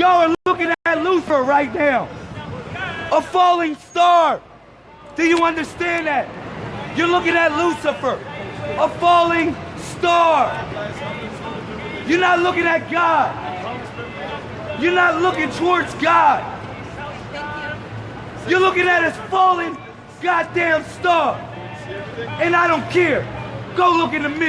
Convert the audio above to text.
Y'all are looking at Lucifer right now. A falling star. Do you understand that? You're looking at Lucifer, a falling star. You're not looking at God. You're not looking towards God. You're looking at his falling goddamn star. And I don't care. Go look in the mirror.